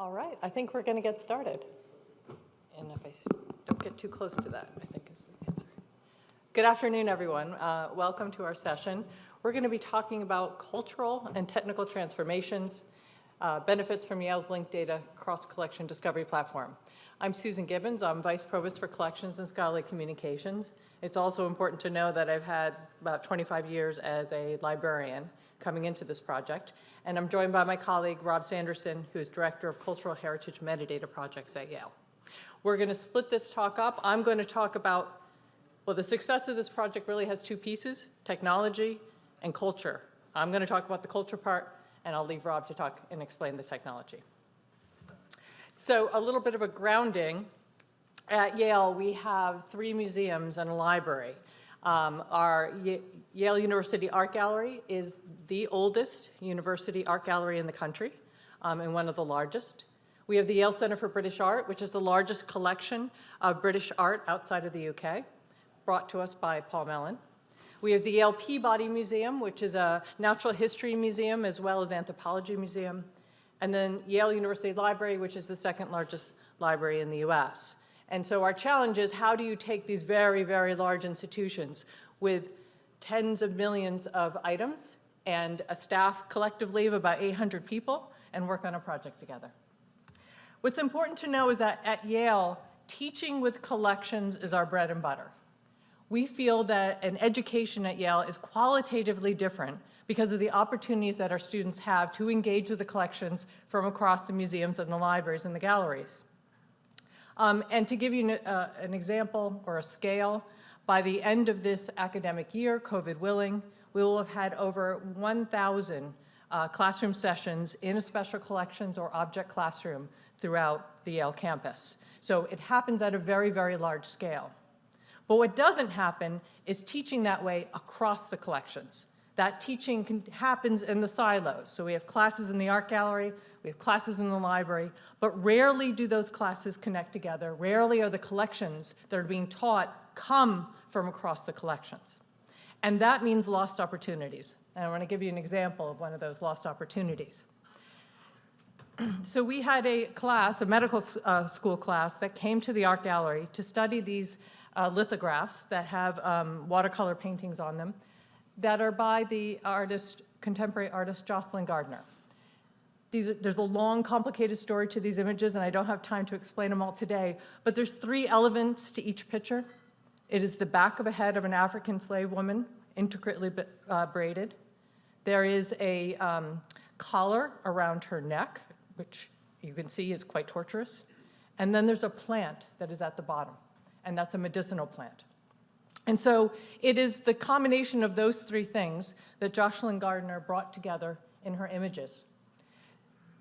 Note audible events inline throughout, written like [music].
All right, I think we're going to get started. And if I don't get too close to that, I think is the answer. Good afternoon, everyone. Uh, Welcome to our session. We're going to be talking about cultural and technical transformations, uh, benefits from Yale's linked data cross-collection discovery platform. I'm Susan Gibbons. I'm Vice Provost for Collections and Scholarly Communications. It's also important to know that I've had about 25 years as a librarian coming into this project. And I'm joined by my colleague, Rob Sanderson, who is Director of Cultural Heritage Metadata Projects at Yale. We're going to split this talk up. I'm going to talk about, well, the success of this project really has two pieces, technology and culture. I'm going to talk about the culture part, and I'll leave Rob to talk and explain the technology. So a little bit of a grounding. At Yale, we have three museums and a library. Um, our Ye- Yale University Art Gallery is the oldest university art gallery in the country um, and one of the largest. We have the Yale Center for British Art, which is the largest collection of British art outside of the UK, brought to us by Paul Mellon. We have the Yale Peabody Museum, which is a natural history museum as well as anthropology museum. And then Yale University Library, which is the second largest library in the US. And so our challenge is how do you take these very, very large institutions with tens of millions of items and a staff collectively of about 800 people and work on a project together. What's important to know is that at Yale, teaching with collections is our bread and butter. We feel that an education at Yale is qualitatively different because of the opportunities that our students have to engage with the collections from across the museums and the libraries and the galleries. Um, and to give you an, uh, an example or a scale, by the end of this academic year, COVID willing, we will have had over 1,000 uh, classroom sessions in a special collections or object classroom throughout the Yale campus. So it happens at a very, very large scale. But what doesn't happen is teaching that way across the collections. That teaching can, happens in the silos. So we have classes in the art gallery, we have classes in the library, but rarely do those classes connect together. Rarely are the collections that are being taught come from across the collections. And that means lost opportunities. And I want to give you an example of one of those lost opportunities. [clears throat] So we had a class, a medical uh, school class, that came to the art gallery to study these uh, lithographs that have um, watercolor paintings on them that are by the artist, contemporary artist Joscelyn Gardner. These, there's a long, complicated story to these images, and I don't have time to explain them all today, but there's three elements to each picture. It is the back of a head of an African slave woman, intricately uh, braided. There is a um, collar around her neck, which you can see is quite torturous. And then there's a plant that is at the bottom, and that's a medicinal plant. And so it is the combination of those three things that Joscelyn Gardner brought together in her images.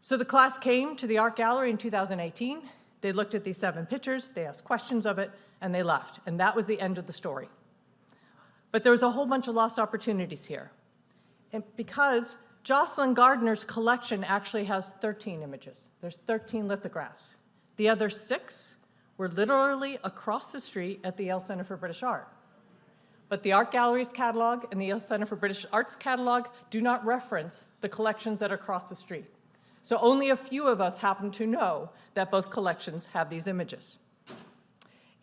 So the class came to the art gallery in 2018. They looked at these seven pictures, they asked questions of it, and they left. And that was the end of the story. But there was a whole bunch of lost opportunities here. And because Joscelyn Gardner's collection actually has 13 images. There's 13 lithographs. The other six were literally across the street at the Yale Center for British Art. But the Art Gallery's catalog and the Yale Center for British Arts catalog do not reference the collections that are across the street. So only a few of us happen to know that both collections have these images.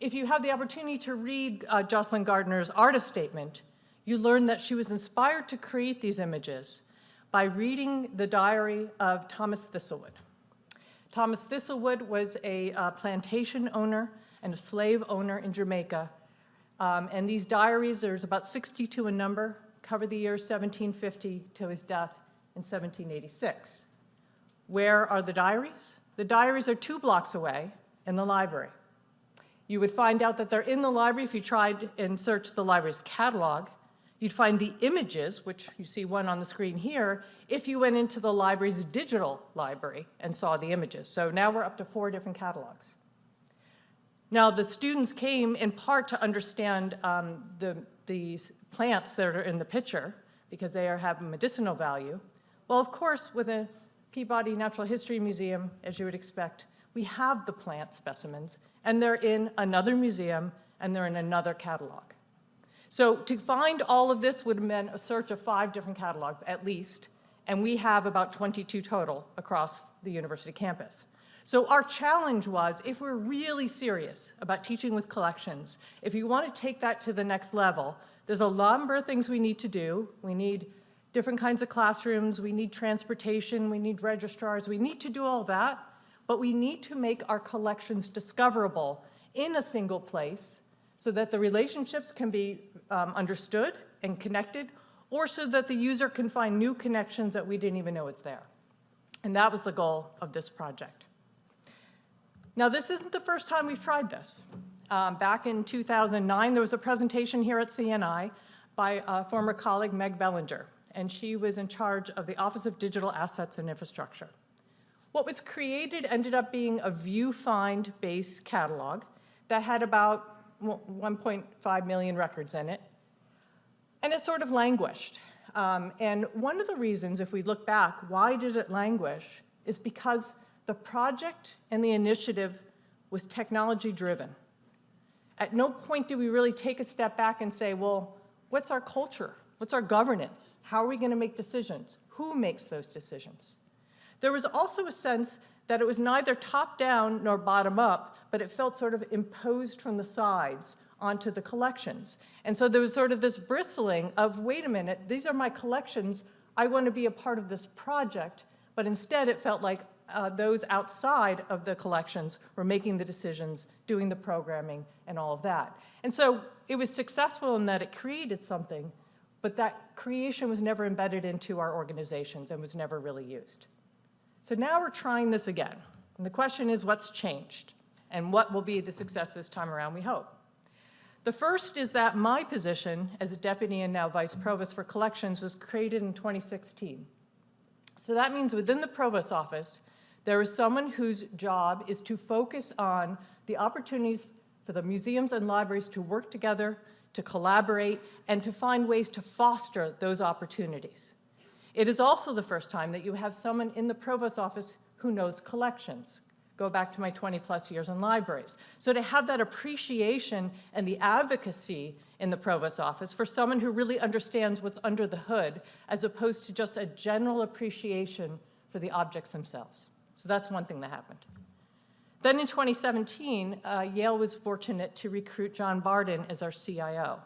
If you have the opportunity to read uh, Joscelyn Gardner's artist statement, you learn that she was inspired to create these images by reading the diary of Thomas Thistlewood. Thomas Thistlewood was a uh, plantation owner and a slave owner in Jamaica. Um, and these diaries, there's about 62 in number, cover the years 1750 to his death in 1786. Where are the diaries? The diaries are two blocks away in the library. You would find out that they're in the library if you tried and searched the library's catalog. You'd find the images, which you see one on the screen here, if you went into the library's digital library and saw the images. So now we're up to four different catalogs. Now, the students came in part to understand um, the, the plants that are in the picture because they are, have medicinal value. Well, of course, with a Peabody Natural History Museum, as you would expect, we have the plant specimens, and they're in another museum, and they're in another catalog. So to find all of this would have meant a search of five different catalogs at least, and we have about 22 total across the university campus. So our challenge was, if we're really serious about teaching with collections, if you want to take that to the next level, there's a number of things we need to do. We need different kinds of classrooms, we need transportation, we need registrars, we need to do all that, but we need to make our collections discoverable in a single place so that the relationships can be um, understood and connected, or so that the user can find new connections that we didn't even know it's there. And that was the goal of this project. Now, this isn't the first time we've tried this. Um, back in 2009, there was a presentation here at CNI by a former colleague, Meg Bellinger, and she was in charge of the Office of Digital Assets and Infrastructure. What was created ended up being a VuFind-based catalog that had about 1.5 million records in it, and it sort of languished. Um, and one of the reasons, if we look back, why did it languish, is because the project and the initiative was technology-driven. At no point did we really take a step back and say, well, what's our culture? What's our governance? How are we going to make decisions? Who makes those decisions? There was also a sense that it was neither top-down nor bottom-up, but it felt sort of imposed from the sides onto the collections. And so there was sort of this bristling of, wait a minute, these are my collections, I want to be a part of this project, but instead it felt like uh, those outside of the collections were making the decisions, doing the programming, and all of that. And so it was successful in that it created something, but that creation was never embedded into our organizations and was never really used. So now we're trying this again. And the question is what's changed? And what will be the success this time around, we hope? The first is that my position as a deputy and now vice provost for collections was created in 2016. So that means within the provost office, there is someone whose job is to focus on the opportunities for the museums and libraries to work together to collaborate, and to find ways to foster those opportunities. It is also the first time that you have someone in the provost office who knows collections. Go back to my 20 plus years in libraries. So to have that appreciation and the advocacy in the provost office for someone who really understands what's under the hood as opposed to just a general appreciation for the objects themselves. So that's one thing that happened. Then in 2017, uh, Yale was fortunate to recruit John Barden as our CIO.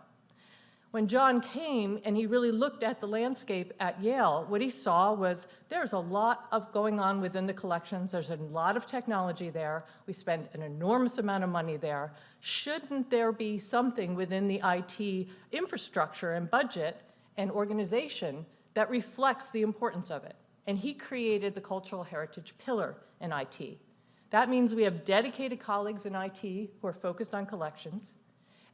When John came and he really looked at the landscape at Yale, what he saw was there's a lot of going on within the collections. There's a lot of technology there. We spend an enormous amount of money there. Shouldn't there be something within the IT infrastructure and budget and organization that reflects the importance of it? And he created the cultural heritage pillar in IT. That means we have dedicated colleagues in IT who are focused on collections.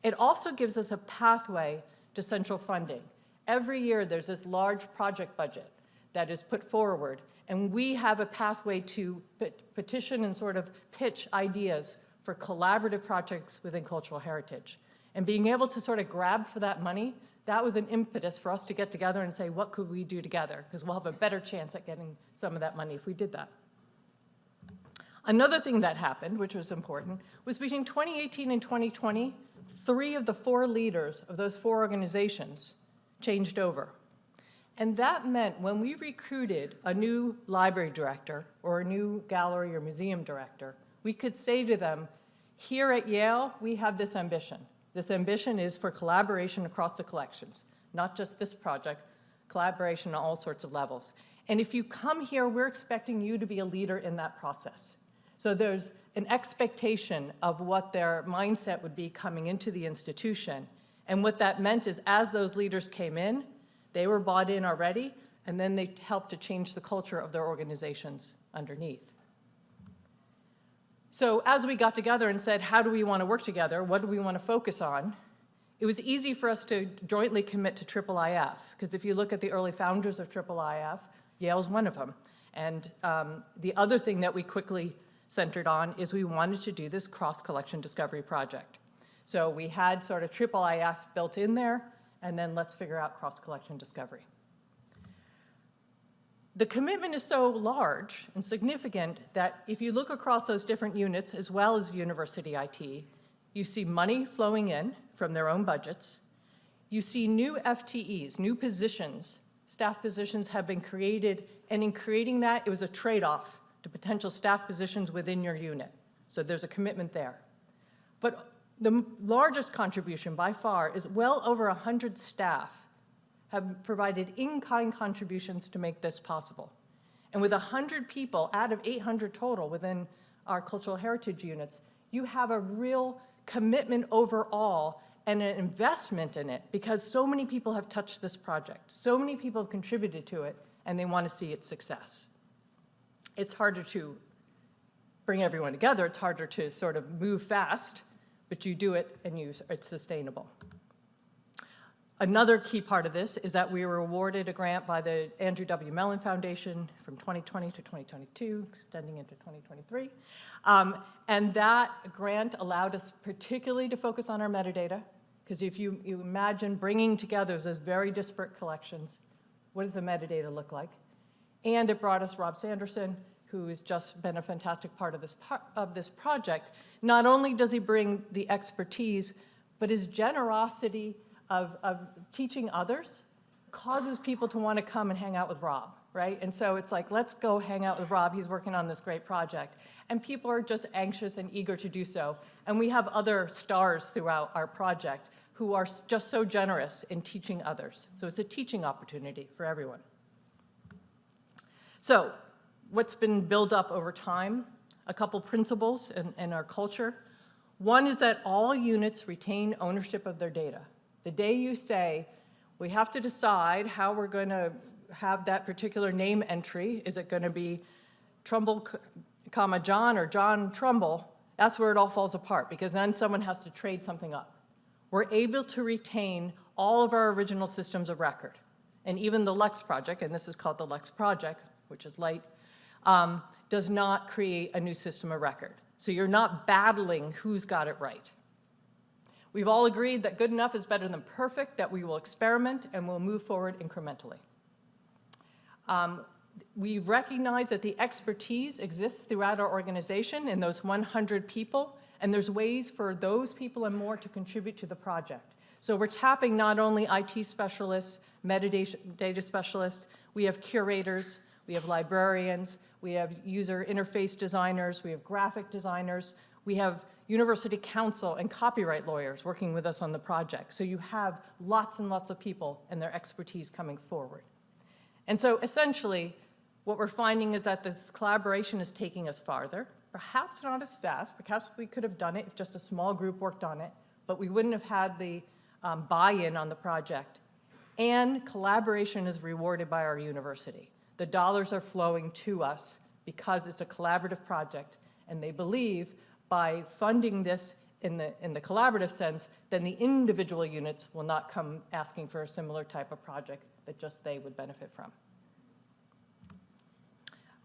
It also gives us a pathway to central funding. Every year there's this large project budget that is put forward, and we have a pathway to petition and sort of pitch ideas for collaborative projects within cultural heritage. And being able to sort of grab for that money, that was an impetus for us to get together and say, what could we do together? Because we'll have a better chance at getting some of that money if we did that. Another thing that happened, which was important, was between 2018 and 2020, three of the four leaders of those four organizations changed over. And that meant when we recruited a new library director or a new gallery or museum director, we could say to them, here at Yale, we have this ambition. This ambition is for collaboration across the collections, not just this project, collaboration on all sorts of levels. And if you come here, we're expecting you to be a leader in that process. So there's an expectation of what their mindset would be coming into the institution. And what that meant is as those leaders came in, they were bought in already, and then they helped to change the culture of their organizations underneath. So as we got together and said, how do we want to work together? What do we want to focus on? It was easy for us to jointly commit to IIIF, because if you look at the early founders of IIIF, Yale's one of them. And um, the other thing that we quickly centered on is we wanted to do this cross-collection discovery project. So we had sort of IIIF built in there, and then let's figure out cross-collection discovery. The commitment is so large and significant that if you look across those different units, as well as university IT, you see money flowing in from their own budgets. You see new FTEs, new positions, staff positions have been created, and in creating that, it was a trade-off to potential staff positions within your unit. So there's a commitment there. But the largest contribution by far is well over 100 staff have provided in-kind contributions to make this possible. And with 100 people out of 800 total within our cultural heritage units, you have a real commitment overall and an investment in it because so many people have touched this project. So many people have contributed to it and they want to see its success. It's harder to bring everyone together. It's harder to sort of move fast, but you do it and you, it's sustainable. Another key part of this is that we were awarded a grant by the Andrew W. Mellon Foundation from 2020 to 2022, extending into 2023. Um, and that grant allowed us particularly to focus on our metadata, because if you, you imagine bringing together those very disparate collections, what does the metadata look like? And it brought us Rob Sanderson, who has just been a fantastic part of this, of this project. Not only does he bring the expertise, but his generosity of, of teaching others causes people to want to come and hang out with Rob, right? And so it's like, let's go hang out with Rob. He's working on this great project. And people are just anxious and eager to do so. And we have other stars throughout our project who are just so generous in teaching others. So it's a teaching opportunity for everyone. So what's been built up over time? A couple principles in, in our culture. One is that all units retain ownership of their data. The day you say, we have to decide how we're going to have that particular name entry, is it going to be Trumbull, comma, John, or John Trumbull, that's where it all falls apart, because then someone has to trade something up. We're able to retain all of our original systems of record. And even the Lux project, and this is called the Lux project, which is light, um, does not create a new system of record. So you're not battling who's got it right. We've all agreed that good enough is better than perfect, that we will experiment and we'll move forward incrementally. Um, we recognize that the expertise exists throughout our organization in those 100 people, and there's ways for those people and more to contribute to the project. So we're tapping not only IT specialists, metadata data specialists, we have curators, we have librarians, we have user interface designers, we have graphic designers, we have university counsel and copyright lawyers working with us on the project. So you have lots and lots of people and their expertise coming forward. And so essentially, what we're finding is that this collaboration is taking us farther, perhaps not as fast, perhaps we could have done it if just a small group worked on it, but we wouldn't have had the um, buy-in on the project. And collaboration is rewarded by our university. The dollars are flowing to us because it's a collaborative project, and they believe by funding this in the, in the collaborative sense, then the individual units will not come asking for a similar type of project that just they would benefit from.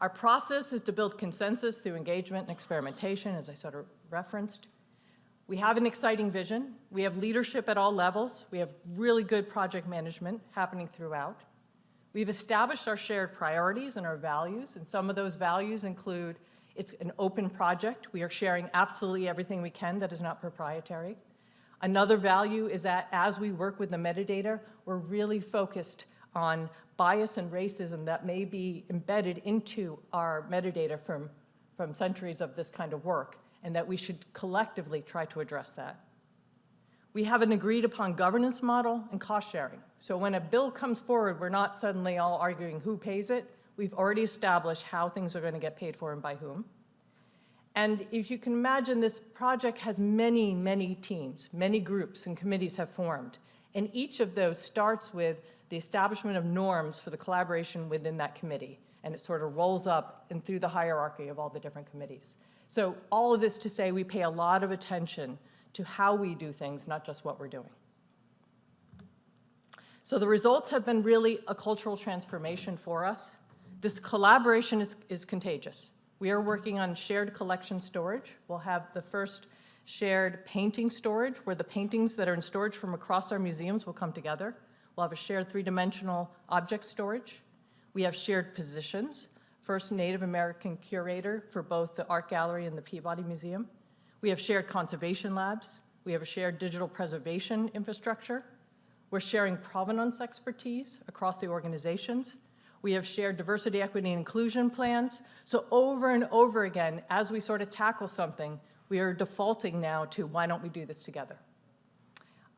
Our process is to build consensus through engagement and experimentation, as I sort of referenced. We have an exciting vision. We have leadership at all levels. We have really good project management happening throughout. We've established our shared priorities and our values, and some of those values include it's an open project. We are sharing absolutely everything we can that is not proprietary. Another value is that as we work with the metadata, we're really focused on bias and racism that may be embedded into our metadata from, from centuries of this kind of work, and that we should collectively try to address that. We have an agreed upon governance model and cost sharing. So when a bill comes forward, we're not suddenly all arguing who pays it. We've already established how things are going to get paid for and by whom. And if you can imagine, this project has many, many teams, many groups and committees have formed. And each of those starts with the establishment of norms for the collaboration within that committee. And it sort of rolls up and through the hierarchy of all the different committees. So all of this to say we pay a lot of attention to how we do things, not just what we're doing. So the results have been really a cultural transformation for us. This collaboration is, is contagious. We are working on shared collection storage. We'll have the first shared painting storage, where the paintings that are in storage from across our museums will come together. We'll have a shared three-dimensional object storage. We have shared positions, first Native American curator for both the Art Gallery and the Peabody Museum. We have shared conservation labs. We have a shared digital preservation infrastructure. We're sharing provenance expertise across the organizations. We have shared diversity, equity, and inclusion plans. So over and over again, as we sort of tackle something, we are defaulting now to why don't we do this together?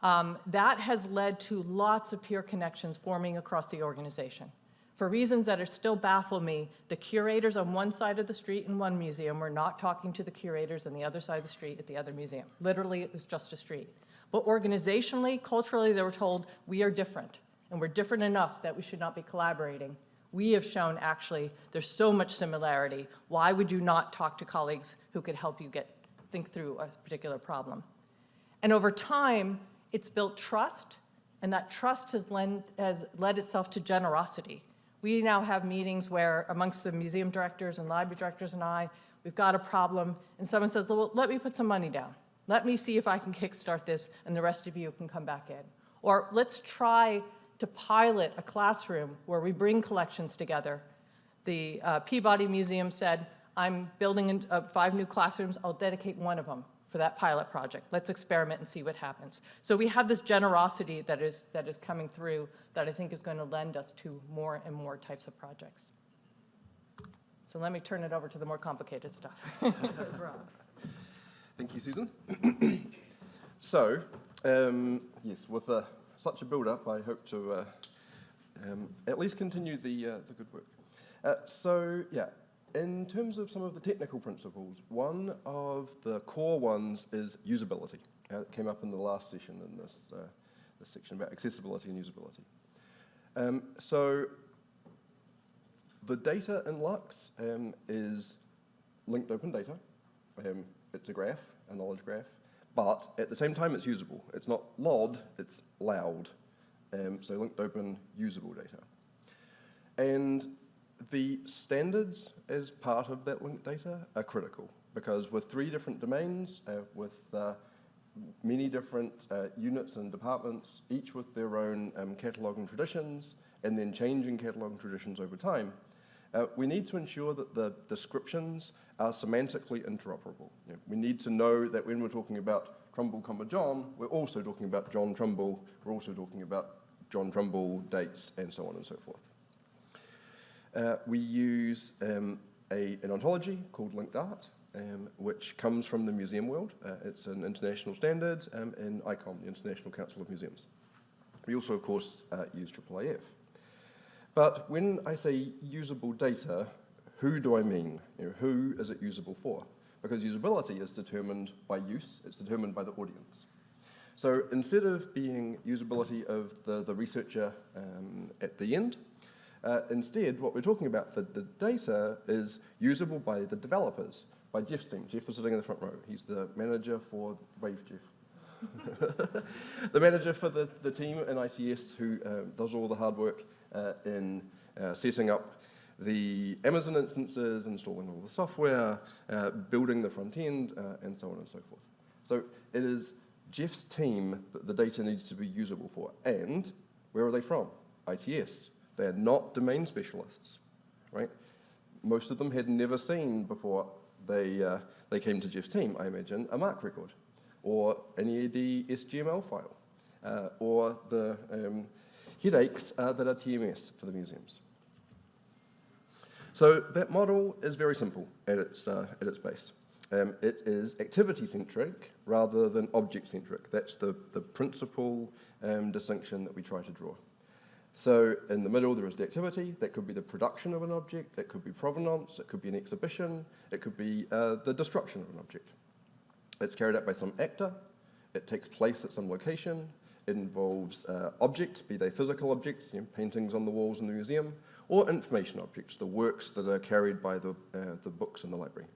Um, that has led to lots of peer connections forming across the organization. For reasons that are still baffle me, the curators on one side of the street in one museum were not talking to the curators on the other side of the street at the other museum. Literally, it was just a street. But organizationally, culturally, they were told, we are different, and we're different enough that we should not be collaborating. We have shown, actually, there's so much similarity. Why would you not talk to colleagues who could help you get, think through a particular problem? And over time, it's built trust, and that trust has, lend, has led itself to generosity. We now have meetings where amongst the museum directors and library directors and I, we've got a problem, and someone says, well, let me put some money down. Let me see if I can kickstart this, and the rest of you can come back in. Or let's try to pilot a classroom where we bring collections together. The uh, Peabody Museum said, I'm building in, uh, five new classrooms, I'll dedicate one of them for that pilot project. Let's experiment and see what happens. So we have this generosity that is, that is coming through that I think is going to lend us to more and more types of projects. So let me turn it over to the more complicated stuff. [laughs] [laughs] Thank you, Susan. [coughs] so, um, yes, with uh, such a build-up, I hope to uh, um, at least continue the, uh, the good work. Uh, so, yeah, in terms of some of the technical principles, one of the core ones is usability. Uh, it came up in the last session in this, uh, this section about accessibility and usability. Um, so the data in Lux um, is linked open data. It's a graph, a knowledge graph, but at the same time it's usable. It's not LOD, it's loud. Um, so linked open, usable data. And the standards as part of that linked data are critical because with three different domains, uh, with uh, many different uh, units and departments, each with their own um, cataloging traditions, and then changing cataloging traditions over time, uh, we need to ensure that the descriptions are semantically interoperable. You know, we need to know that when we're talking about Trumbull, comma John, we're also talking about John Trumbull, we're also talking about John Trumbull dates, and so on and so forth. Uh, we use um, a, an ontology called linked art, um, which comes from the museum world. Uh, it's an international standard um, in ICOM, the International Council of Museums. We also, of course, uh, use IIIF. But when I say usable data, who do I mean? You know, who is it usable for? Because usability is determined by use, it's determined by the audience. So instead of being usability of the, the researcher um, at the end, uh, instead, what we're talking about for the data is usable by the developers, by Jeff's team. Jeff is sitting in the front row. He's the manager for, wave Jeff. [laughs] the manager for the, the team in ICS who uh, does all the hard work in uh, setting up the Amazon instances, installing all the software, uh, building the front end, uh, and so on and so forth. So it is Jeff's team that the data needs to be usable for. And where are they from? ITS. They're not domain specialists, right? Most of them had never seen before they, uh, they came to Jeff's team, I imagine, a MARC record or an EAD SGML file uh, or the um, headaches uh, that are TMS for the museums. So that model is very simple at its, uh, at its base. Um, it is activity-centric rather than object-centric. That's the, the principal um, distinction that we try to draw. So in the middle, there is the activity. That could be the production of an object. It could be provenance. It could be an exhibition. It could be uh, the destruction of an object. It's carried out by some actor. It takes place at some location. It involves uh, objects, be they physical objects, you know, paintings on the walls in the museum, or information objects, the works that are carried by the, uh, the books in the library.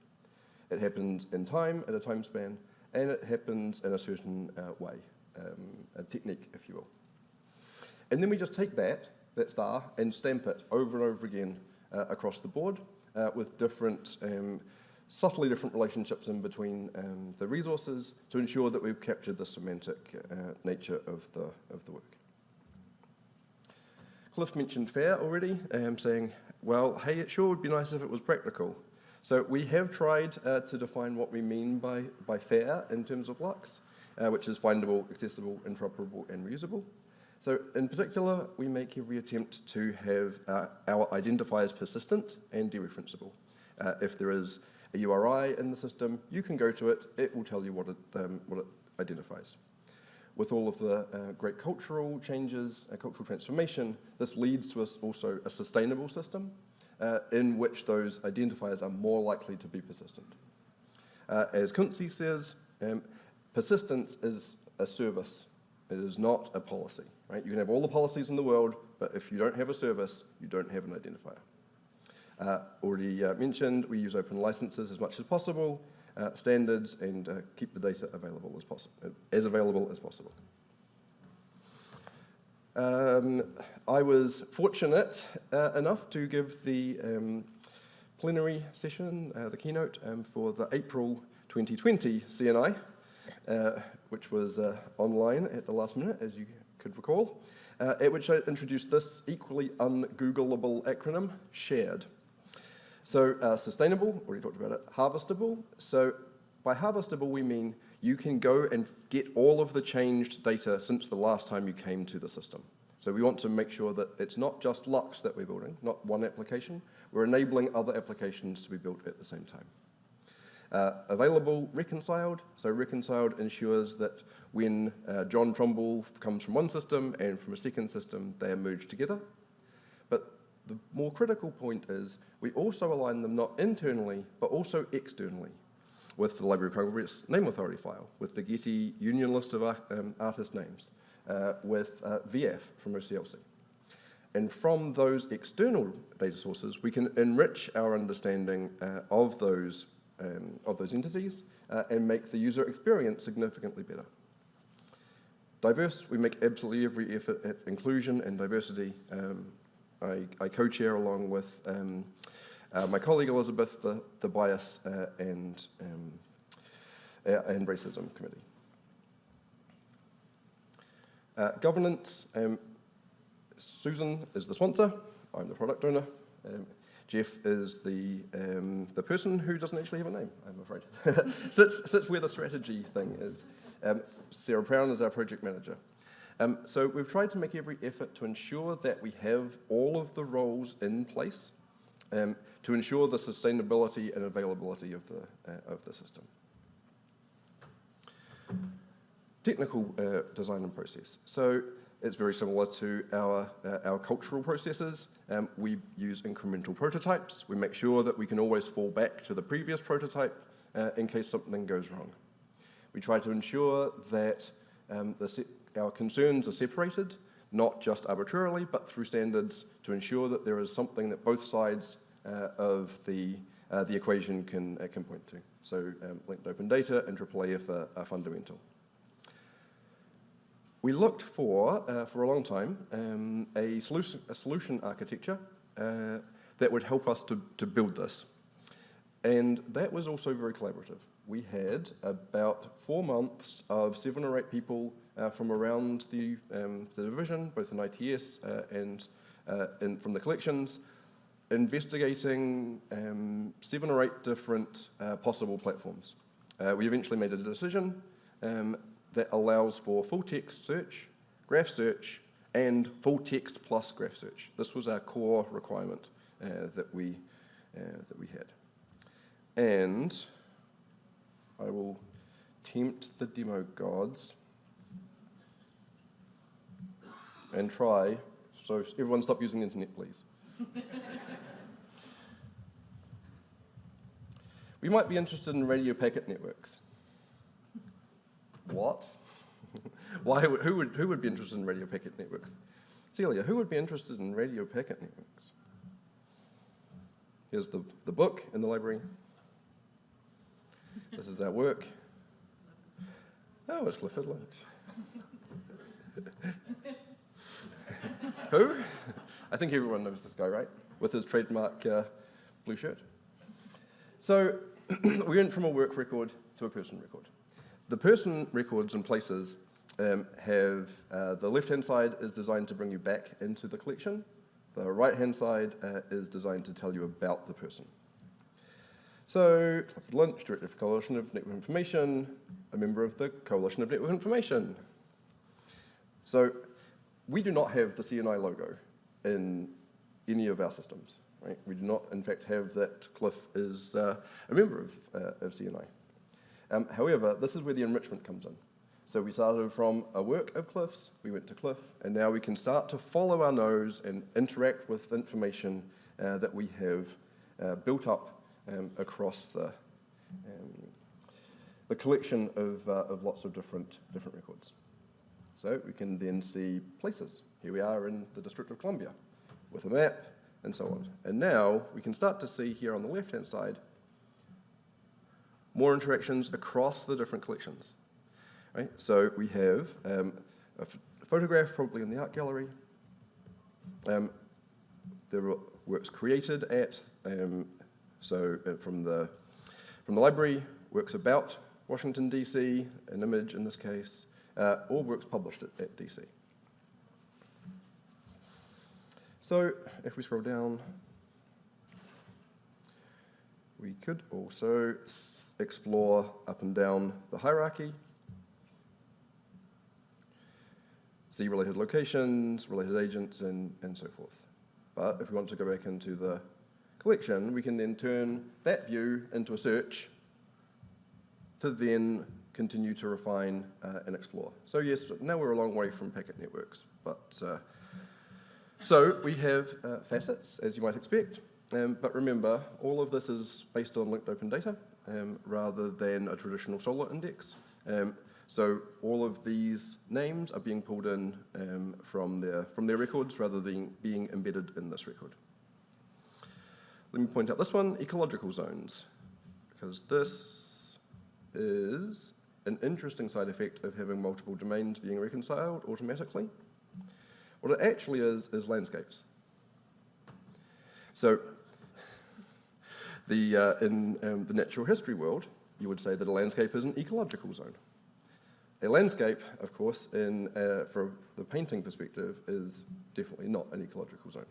It happens in time, at a time span, and it happens in a certain uh, way, um, a technique, if you will. And then we just take that, that star, and stamp it over and over again uh, across the board uh, with different, um, subtly different relationships in between um, the resources to ensure that we've captured the semantic uh, nature of the, of the work. Cliff mentioned FAIR already, um, saying, well, hey, it sure would be nice if it was practical. So we have tried uh, to define what we mean by, by FAIR in terms of Lux, uh, which is findable, accessible, interoperable, and reusable. So in particular, we make every attempt to have uh, our identifiers persistent and dereferenceable. Uh, if there is a URI in the system, you can go to it, it will tell you what it, um, what it identifies. With all of the uh, great cultural changes, uh, cultural transformation, this leads to us also a sustainable system uh, in which those identifiers are more likely to be persistent. Uh, as Kunze says, um, persistence is a service. It is not a policy, right? You can have all the policies in the world, but if you don't have a service, you don't have an identifier. Uh, already uh, mentioned, we use open licenses as much as possible, uh, standards, and keep the data available as, possible, as available as possible. Um, I was fortunate uh, enough to give the um, plenary session, uh, the keynote, um, for the April 2020 CNI, uh, which was online at the last minute, as you could recall, at which I introduced this equally ungoogleable acronym, SHARED. So uh, sustainable, already talked about it, harvestable. So by harvestable, we mean you can go and get all of the changed data since the last time you came to the system. So we want to make sure that it's not just Lux that we're building, not one application. We're enabling other applications to be built at the same time. Uh, available reconciled, so reconciled ensures that when uh, John Trumbull comes from one system and from a second system, they are merged together. The more critical point is we also align them not internally, but also externally with the Library of Congress name authority file, with the Getty union list of um, artist names, uh, with uh, VIAF from OCLC. And from those external data sources, we can enrich our understanding uh, of, those, um, of those entities uh, and make the user experience significantly better. Diverse, we make absolutely every effort at inclusion and diversity. Um, I, I co-chair along with um, uh, my colleague Elizabeth the, the Bias uh, and, um, uh, and Racism Committee. Uh, governance, um, Susan is the sponsor, I'm the product owner. Um, Jeff is the, um, the person who doesn't actually have a name, I'm afraid. [laughs] sits, sits where the strategy thing is. Um, Sarah Brown is our project manager. Um, so we've tried to make every effort to ensure that we have all of the roles in place um, to ensure the sustainability and availability of the, uh, of the system. Technical uh, design and process. So it's very similar to our, uh, our cultural processes. Um, we use incremental prototypes. We make sure that we can always fall back to the previous prototype uh, in case something goes wrong. We try to ensure that um, our concerns are separated, not just arbitrarily, but through standards to ensure that there is something that both sides uh, of the, uh, the equation can, uh, can point to. So um, linked open data and IIIF are, are fundamental we looked for, uh, for a long time, um, a, solution, a solution architecture uh, that would help us to, to build this. And that was also very collaborative. We had about four months of seven or eight people uh, from around the, um, the division, both in ITS uh, and uh, in, from the collections, investigating um, seven or eight different uh, possible platforms. we eventually made a decision um, that allows for full text search, graph search, and full text plus graph search. This was our core requirement uh, that, we, uh, that we had. And I will tempt the demo gods and try, so everyone stop using the internet, please. we might be interested in radio packet networks. What? [laughs] Why, who, would, who would be interested in radio packet networks? Celia, who would be interested in radio packet networks? Here's the, the book in the library. This is our work. Oh, it's Clifford Lynch. [laughs] Who? [laughs] I think everyone knows this guy, right? With his trademark uh, blue shirt. So [clears throat] we went from a work record to a person record. The person records and places um, have, uh, the left-hand side is designed to bring you back into the collection. The right-hand side uh, is designed to tell you about the person. So, Clifford Lynch, Director of Coalition of Network Information, a member of the Coalition of Network Information. So, we do not have the CNI logo in any of our systems, right? We do not, in fact, have that Cliff is uh, a member of, uh, of CNI. Um, however, this is where the enrichment comes in. So we started from a work of Cliff's, we went to Cliff, and now we can start to follow our nose and interact with information uh, that we have uh, built up um, across the, um, the collection of, uh, of lots of different, different records. So we can then see places. Here we are in the District of Columbia with a map and so on. And now we can start to see here on the left-hand side more interactions across the different collections. Right? So we have um, a photograph probably in the art gallery. Um, there were works created at, um, so uh, from the, from the library, works about Washington, D.C., an image in this case, uh, all works published at, at DC. So if we scroll down, we could also explore up and down the hierarchy, see related locations, related agents, and, and so forth. But if we want to go back into the collection, we can then turn that view into a search to then continue to refine uh, and explore. So yes, now we're a long way from packet networks, but uh, so we have uh, facets, as you might expect, um, but remember, all of this is based on linked open data um, rather than a traditional Solr index. Um, so all of these names are being pulled in um, from, their, from their records rather than being embedded in this record. Let me point out this one, ecological zones, because this is an interesting side effect of having multiple domains being reconciled automatically. What it actually is, is landscapes. So [laughs] the, uh, in um, the natural history world, you would say that a landscape is an ecological zone. A landscape, of course, in, uh, from the painting perspective, is definitely not an ecological zone.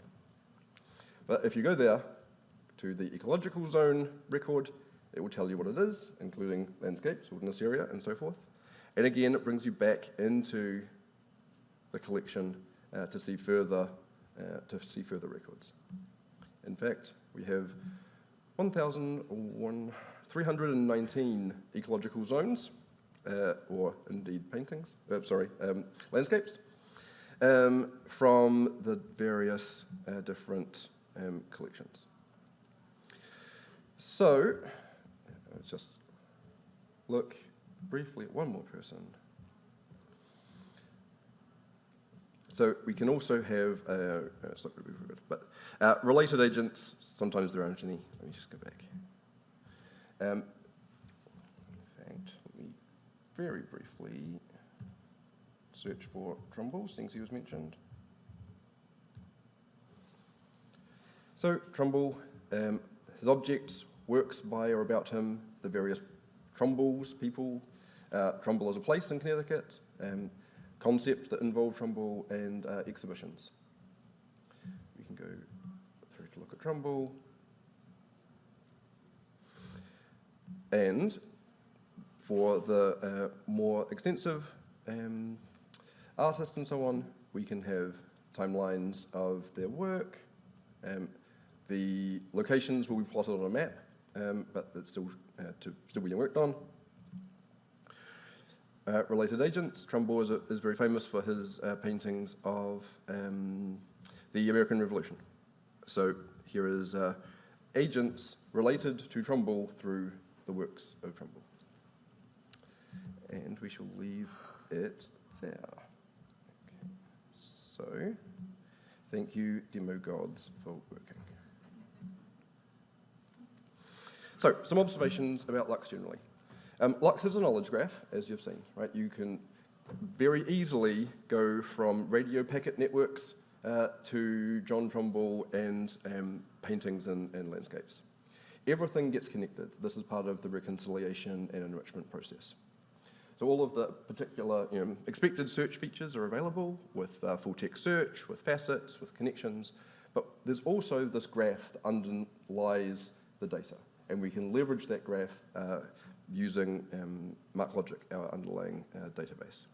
But if you go there to the ecological zone record, it will tell you what it is, including landscapes, wilderness area, and so forth. And again, it brings you back into the collection uh, to see further uh, to see further records. In fact, we have 1,319 ecological zones, uh, or indeed paintings, uh, sorry, um, landscapes, um, from the various uh, different um, collections. So, let's just look briefly at one more person. So we can also have, uh, uh good, but uh, related agents, sometimes there aren't any. Let me just go back. Um, in fact, let me very briefly search for Trumbull, since he was mentioned. So Trumbull, um, his objects, works by or about him, the various Trumbulls, people, uh, Trumbull as a place in Connecticut, um, concepts that involve Trumbull, and uh, exhibitions. We can go through to look at Trumbull. And for the uh, more extensive um, artists and so on, we can have timelines of their work. Um, the locations will be plotted on a map, um, but it's still, uh, to, still being worked on. Uh, related agents, Trumbull is, a, is, very famous for his uh, paintings of um, the American Revolution. So here is uh, agents related to Trumbull through the works of Trumbull. And we shall leave it there. Okay. So, thank you, demo gods, for working. So, some observations about Lux generally. Um, Lux is a knowledge graph, as you've seen, right? You can very easily go from radio packet networks uh, to John Trumbull and um, paintings and, and, landscapes. Everything gets connected. This is part of the reconciliation and enrichment process. So all of the particular you know, expected search features are available with uh, full text search, with facets, with connections, but there's also this graph that underlies the data, and we can leverage that graph uh, using um, MarkLogic, our underlying uh, database.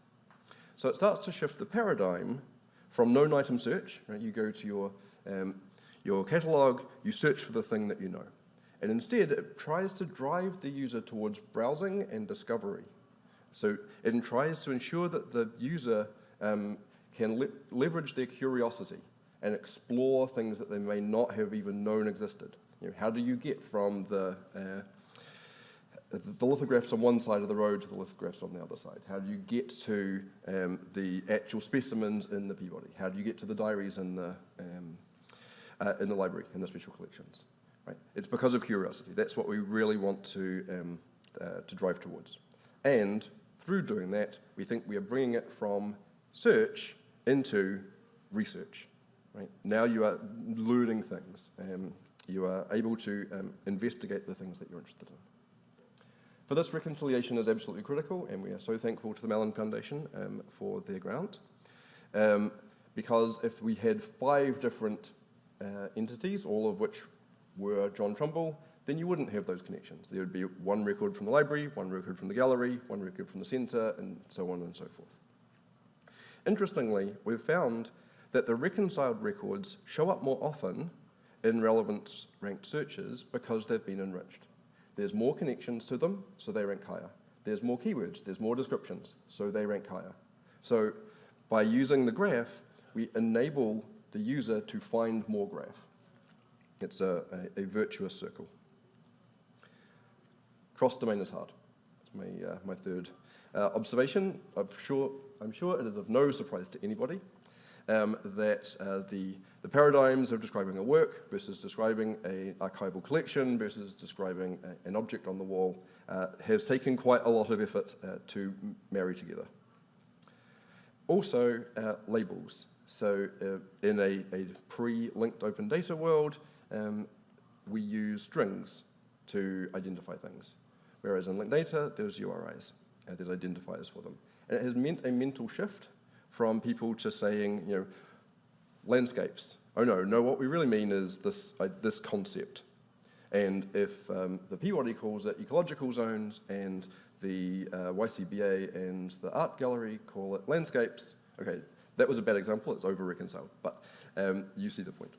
So it starts to shift the paradigm from known item search, right, you go to your, um, your catalog, you search for the thing that you know. And instead, it tries to drive the user towards browsing and discovery. So it tries to ensure that the user um, can le leverage their curiosity and explore things that they may not have even known existed. You know, how do you get from the, uh, the lithographs on one side of the road to the lithographs on the other side? How do you get to um, the actual specimens in the Peabody? How do you get to the diaries in the, um, uh, in the library, in the special collections? Right? It's because of curiosity. That's what we really want to, um, uh, to drive towards. And through doing that, we think we are bringing it from search into research. Right? Now you are learning things. Um, you are able to um, investigate the things that you're interested in. For this, reconciliation is absolutely critical, and we are so thankful to the Mellon Foundation um, for their grant. Um, because if we had five different uh, entities, all of which were John Trumbull, then you wouldn't have those connections. There would be one record from the library, one record from the gallery, one record from the centre, and so on and so forth. Interestingly, we've found that the reconciled records show up more often in relevance ranked searches because they've been enriched. There's more connections to them, so they rank higher. There's more keywords, there's more descriptions, so they rank higher. So by using the graph, we enable the user to find more graph. It's a, a, a virtuous circle. Cross-domain is hard. That's my, uh, my third uh, observation. I'm sure, I'm sure it is of no surprise to anybody um, that uh, the, the paradigms of describing a work versus describing an archival collection versus describing a, an object on the wall uh, has taken quite a lot of effort uh, to marry together. Also, uh, labels. So uh, in a, a pre-linked open data world, um, we use strings to identify things. Whereas in linked data, there's URIs, uh, there's identifiers for them. And it has meant a mental shift from people to saying, you know, landscapes. Oh no, no, what we really mean is this, uh, this concept. And if um, the Peabody calls it ecological zones and the uh, YCBA and the art gallery call it landscapes, okay, that was a bad example, it's over-reconciled, but um, you see the point.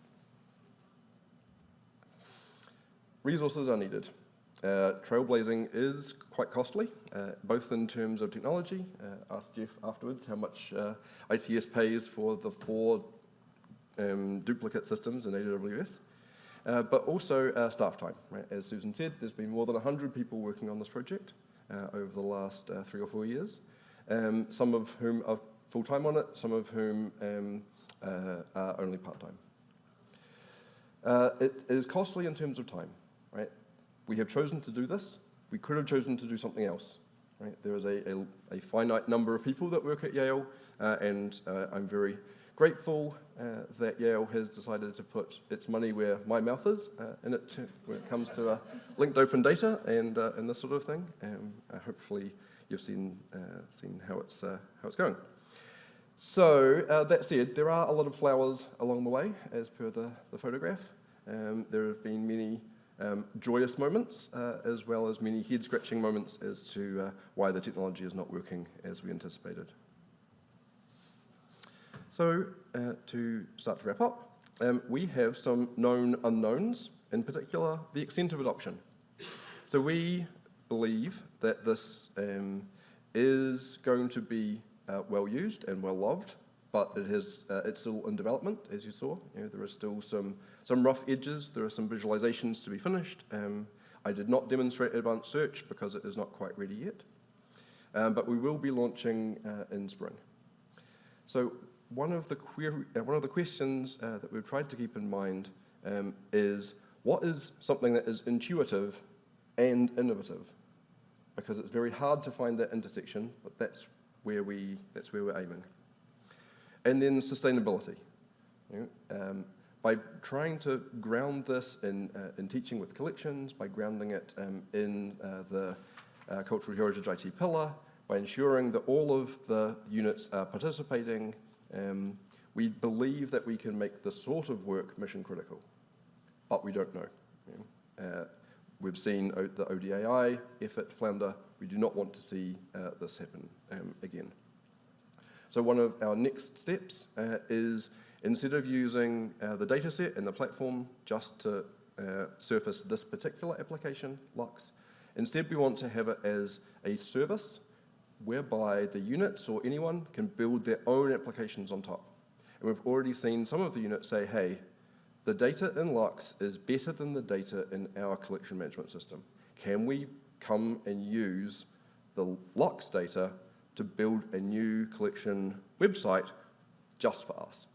Resources are needed. Uh, trailblazing is quite costly, uh, both in terms of technology. Uh, ask Jeff afterwards how much uh, ITS pays for the four um, duplicate systems in AWS, uh, but also uh, staff time. Right? As Susan said, there's been more than 100 people working on this project over the last three or four years, um, some of whom are full-time on it, some of whom um, are only part-time. it is costly in terms of time. Right? we have chosen to do this. We could have chosen to do something else. Right? There is a, a, a finite number of people that work at Yale, uh, and uh, I'm very grateful uh, that Yale has decided to put its money where my mouth is uh, in it when it comes to uh, linked open data and, uh, and this sort of thing. Um, hopefully you've seen, seen how, it's, how it's going. So that said, there are a lot of flowers along the way, as per the, the photograph. Um, there have been many um, joyous moments, uh, as well as many head-scratching moments as to uh, why the technology is not working as we anticipated. So, uh, to start to wrap up, um, we have some known unknowns, in particular, the extent of adoption. So we believe that this um, is going to be uh, well used and well loved, but it has, uh, it's still in development, as you saw. You know, there are still some some rough edges. There are some visualizations to be finished. Um, I did not demonstrate advanced search because it is not quite ready yet. Um, but we will be launching uh, in spring. So one of the, query, uh, one of the questions uh, that we've tried to keep in mind um, is what is something that is intuitive and innovative? Because it's very hard to find that intersection, but that's where, we, that's where we're aiming. And then sustainability. You know, um, by trying to ground this in, uh, in teaching with collections, by grounding it um, in uh, the uh, Cultural Heritage IT pillar, by ensuring that all of the units are participating, um, we believe that we can make this sort of work mission critical, but we don't know. Uh, we've seen o the ODAI effort flounder. We do not want to see uh, this happen um, again. So one of our next steps uh, is instead of using uh, the data set and the platform just to uh, surface this particular application, Lux, instead we want to have it as a service whereby the units or anyone can build their own applications on top. And we've already seen some of the units say, hey, the data in Lux is better than the data in our collection management system. Can we come and use the Lux data to build a new collection website just for us?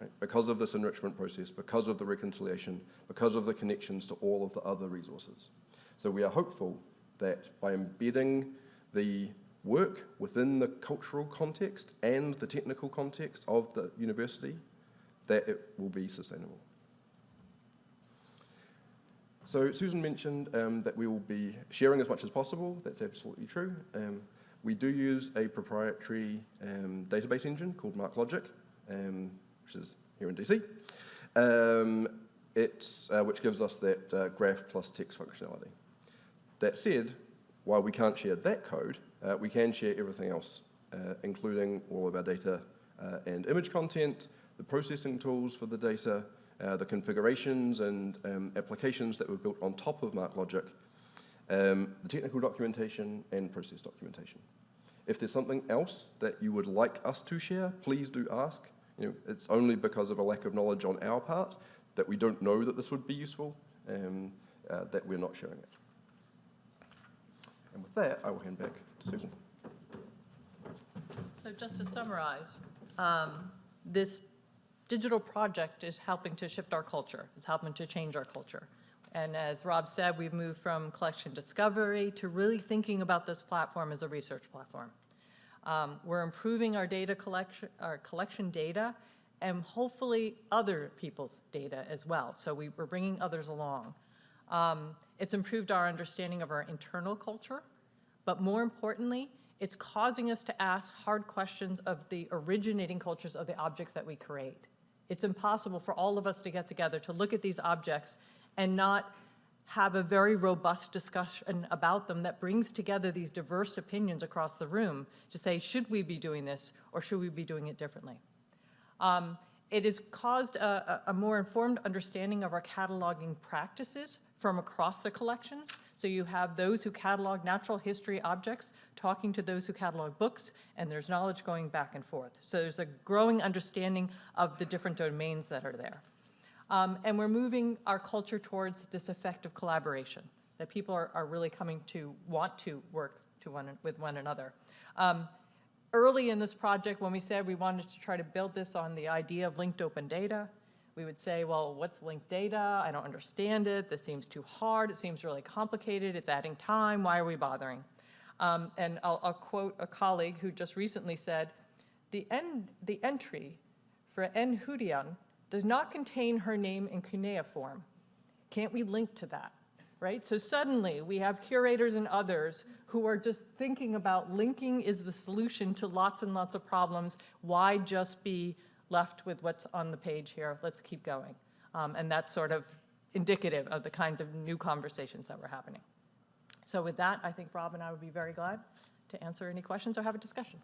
Right? Because of this enrichment process, because of the reconciliation, because of the connections to all of the other resources. So we are hopeful that by embedding the work within the cultural context and the technical context of the university, that it will be sustainable. So Susan mentioned um, that we will be sharing as much as possible. That's absolutely true. Um, we do use a proprietary um, database engine called MarkLogic, um, which is here in DC. Um, it's, uh, which gives us that uh, graph plus text functionality. That said, while we can't share that code, uh, we can share everything else, uh, including all of our data uh, and image content, the processing tools for the data, uh, the configurations and um, applications that were built on top of MarkLogic, um, the technical documentation and process documentation. If there's something else that you would like us to share, please do ask. You know, it's only because of a lack of knowledge on our part that we don't know that this would be useful, um, uh, that we're not sharing it. And with that, I will hand back Susan. So just to summarize, um, this digital project is helping to shift our culture, it's helping to change our culture. And as Rob said, we've moved from collection discovery to really thinking about this platform as a research platform. Um, we're improving our data collection, our collection data, and hopefully other people's data as well. So we, we're bringing others along. Um, it's improved our understanding of our internal culture, but more importantly, it's causing us to ask hard questions of the originating cultures of the objects that we create. It's impossible for all of us to get together to look at these objects and not have a very robust discussion about them that brings together these diverse opinions across the room to say, should we be doing this or should we be doing it differently? Um, it has caused a, a, more informed understanding of our cataloging practices from across the collections. So you have those who catalog natural history objects talking to those who catalog books, and there's knowledge going back and forth. So there's a growing understanding of the different domains that are there. Um, and we're moving our culture towards this effective collaboration, that people are, are really coming to want to work to one, with one another. Um, early in this project, when we said we wanted to try to build this on the idea of linked open data, we would say, well, what's linked data? I don't understand it. This seems too hard. It seems really complicated. It's adding time. Why are we bothering? Um, and I'll, I'll, quote a colleague who just recently said, the, the entry for Enheduanna does not contain her name in cuneiform. Can't we link to that? Right? So suddenly we have curators and others who are just thinking about linking is the solution to lots and lots of problems. Why just be left with what's on the page here? Let's keep going. Um, and that's sort of indicative of the kinds of new conversations that were happening. So with that, I think Rob and I would be very glad to answer any questions or have a discussion.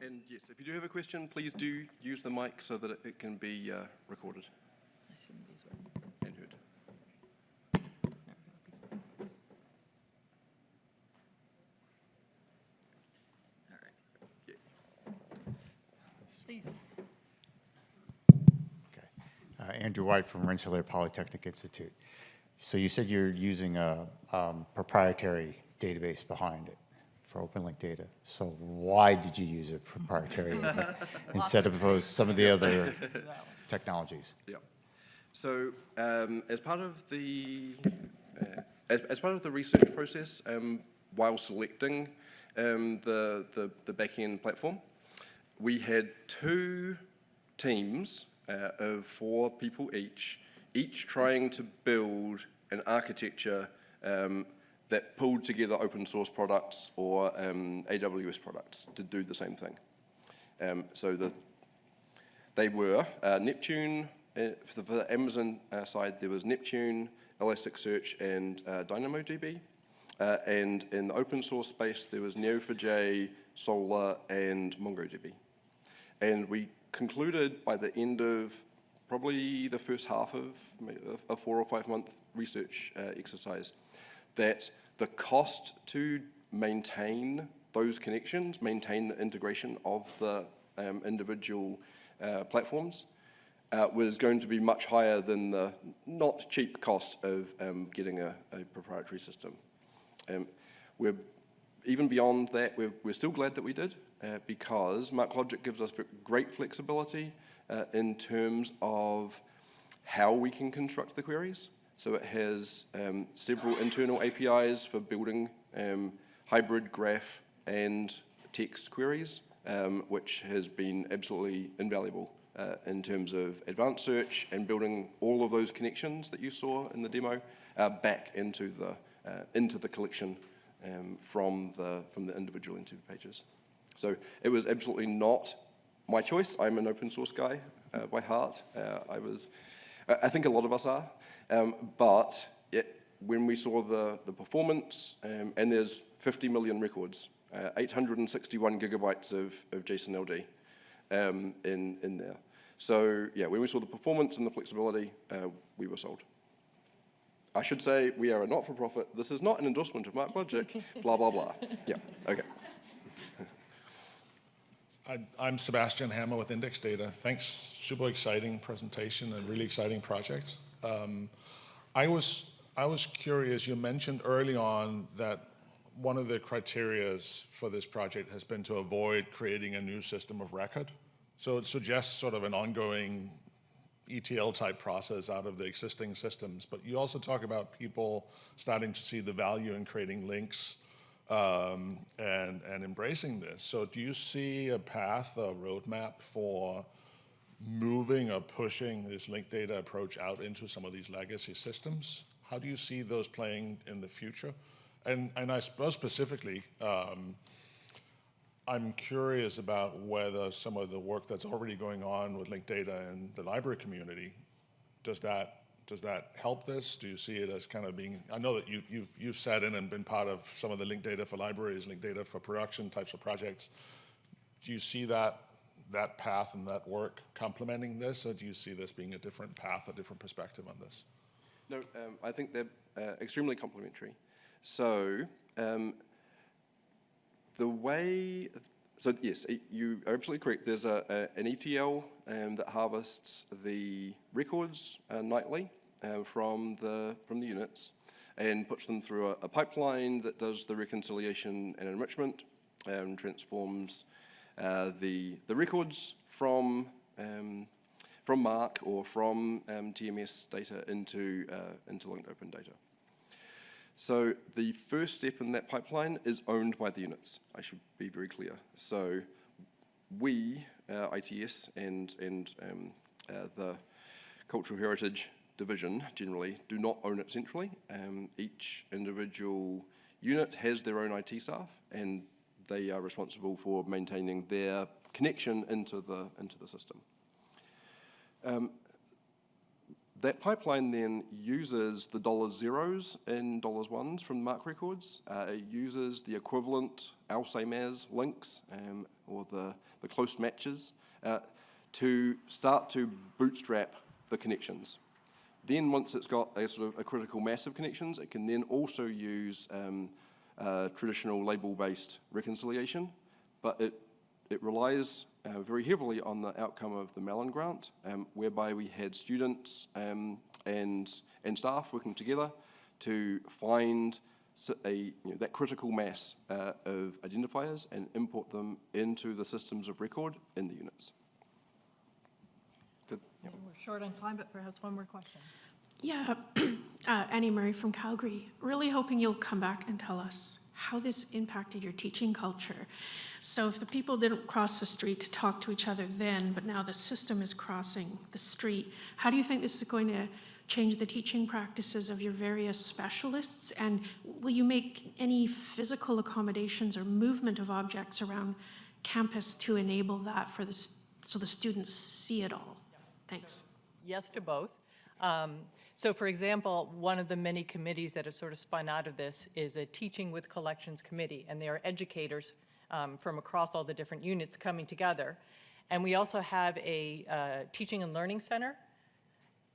And yes, if you do have a question, please do use the mic so that it, it can be uh, recorded and heard. Please. Okay. Uh, Andrew White from Rensselaer Polytechnic Institute. So you said you're using a um, proprietary database behind it for OpenLink data. So why did you use a proprietary [laughs] instead of some of the other technologies? Yeah. So um, as part of the uh, as, as part of the research process, um, while selecting um, the, the the backend platform, we had two teams uh, of four people each, each trying to build an architecture um, that pulled together open source products or um, AWS products to do the same thing. Um, so the, they were uh, Neptune, uh, for, the, for, the, Amazon uh, side, there was Neptune, Elasticsearch, and uh, DynamoDB. Uh, and in the open source space, there was Neo4j, Solr, and MongoDB. And we concluded by the end of probably the first half of a four or five month research uh, exercise that the cost to maintain those connections, maintain the integration of the um, individual uh, platforms, uh, was going to be much higher than the not cheap cost of um, getting a, a proprietary system. Um, we're even beyond that, we're, we're still glad that we did uh, because MarkLogic gives us great flexibility uh, in terms of how we can construct the queries. So it has um, several internal APIs for building um, hybrid graph and text queries, um, which has been absolutely invaluable uh, in terms of advanced search and building all of those connections that you saw in the demo uh, back into the, uh, into the collection um, from, the, from the individual interview pages. So it was absolutely not my choice. I'm an open source guy uh, by heart. Uh, I was, I think a lot of us are. Um, but it, when we saw the, the performance, um, and there's 50 million records, uh, 861 gigabytes of, of JSON LD um, in, in there. So yeah, when we saw the performance and the flexibility, uh, we were sold. I should say we are a not-for-profit. This is not an endorsement of MarkLogic, [laughs] blah, blah, blah. Yeah, okay. I- I'm Sebastian Hammer with Index Data. Thanks, super exciting presentation and really exciting project. Um, I was, I was curious, you mentioned early on that one of the criterias for this project has been to avoid creating a new system of record. So it suggests sort of an ongoing ETL type process out of the existing systems. But you also talk about people starting to see the value in creating links um, and, and embracing this. So do you see a path, a roadmap for moving or pushing this linked data approach out into some of these legacy systems? How do you see those playing in the future? And, and I suppose specifically, um, I'm curious about whether some of the work that's already going on with linked data in the library community, does that, does that help this? Do you see it as kind of being, I know that you, you've, you've sat in and been part of some of the linked data for libraries, linked data for production types of projects. Do you see that, that path and that work complementing this, or do you see this being a different path, a different perspective on this? No, um, I think they're uh, extremely complementary. So um, the way, so yes, you are absolutely correct. There's a, a, an ETL um, that harvests the records uh, nightly uh, from the from the units and puts them through a, a pipeline that does the reconciliation and enrichment and transforms uh, the the records from um, from MARC or from um, TMS data into uh, into linked open data. So the first step in that pipeline is owned by the units. I should be very clear. So we, uh, ITS and, and um, uh, the Cultural Heritage Division generally do not own it centrally. Um, each individual unit has their own IT staff and they are responsible for maintaining their connection into the, into the system. That pipeline then uses the dollar zeros and dollars ones from MARC Records. Uh, it uses the equivalent OWL same as links um, or the, the close matches uh, to start to bootstrap the connections. Then once it's got a sort of a critical mass of connections, it can then also use um, uh, traditional label-based reconciliation, but it it relies uh, very heavily on the outcome of the Mellon grant, um, whereby we had students um, and, and staff working together to find a, you know, that critical mass uh, of identifiers and import them into the systems of record in the units. Did- yeah. We're short on time, but perhaps one more question. Yeah, [clears throat] uh, Annie Murray from Calgary. Really hoping you'll come back and tell us how this impacted your teaching culture. So if the people didn't cross the street to talk to each other then, but now the system is crossing the street, how do you think this is going to change the teaching practices of your various specialists? And will you make any physical accommodations or movement of objects around campus to enable that for the, so the students see it all? Thanks. Yes to both. Um, So for example, one of the many committees that have sort of spun out of this is a Teaching with Collections Committee, and they are educators um, from across all the different units coming together. And we also have a uh, Teaching and Learning Center,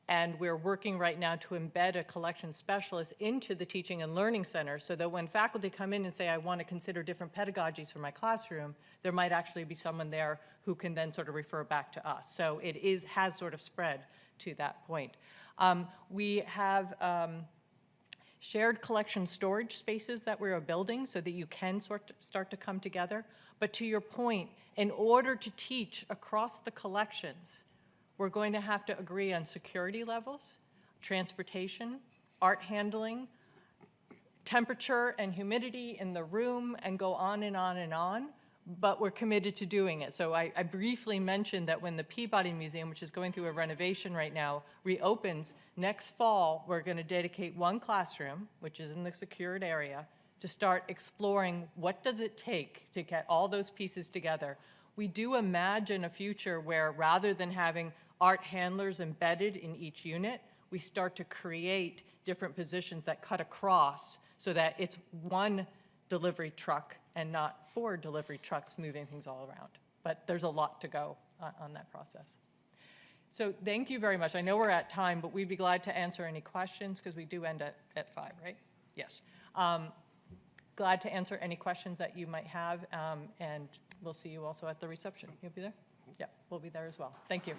and we're working right now to embed a collection specialist into the Teaching and Learning Center so that when faculty come in and say, I want to consider different pedagogies for my classroom, there might actually be someone there who can then sort of refer back to us. So it is, has sort of spread to that point. Um, We have um, shared collection storage spaces that we're building so that you can sort, start to come together. But to your point, in order to teach across the collections, we're going to have to agree on security levels, transportation, art handling, temperature and humidity in the room, and go on and on and on, but we're committed to doing it. So I, I briefly mentioned that when the Peabody Museum, which is going through a renovation right now, reopens next fall, we're going to dedicate one classroom, which is in the secured area, to start exploring what does it take to get all those pieces together. We do imagine a future where rather than having art handlers embedded in each unit, we start to create different positions that cut across so that it's one delivery truck and not four delivery trucks moving things all around. But there's a lot to go on, on that process. So thank you very much. I know we're at time, but we'd be glad to answer any questions because we do end at, at five, right? Yes. Um, glad to answer any questions that you might have, um, and we'll see you also at the reception. You'll be there? Yeah, we'll be there as well. Thank you.